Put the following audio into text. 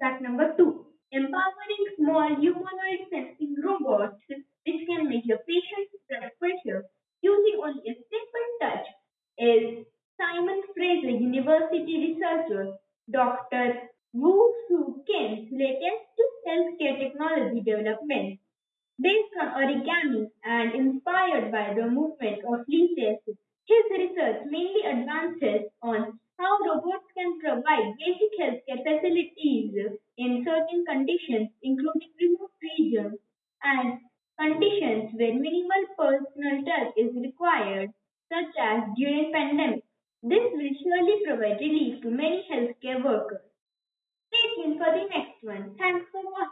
Fact number two empowering small humanoid sensing robots which can measure patient's blood pressure using only a simple touch is Simon Fraser University researcher Dr. Woo Soo Kim's latest to healthcare technology development. Based on origami and inspired by the movement of leeches, his research mainly advances on how robots can provide basic healthcare facilities in certain conditions, including remote regions and conditions where minimal personal touch is required, such as during pandemic. This will surely provide relief to many healthcare workers. Stay tuned for the next one. Thanks for watching.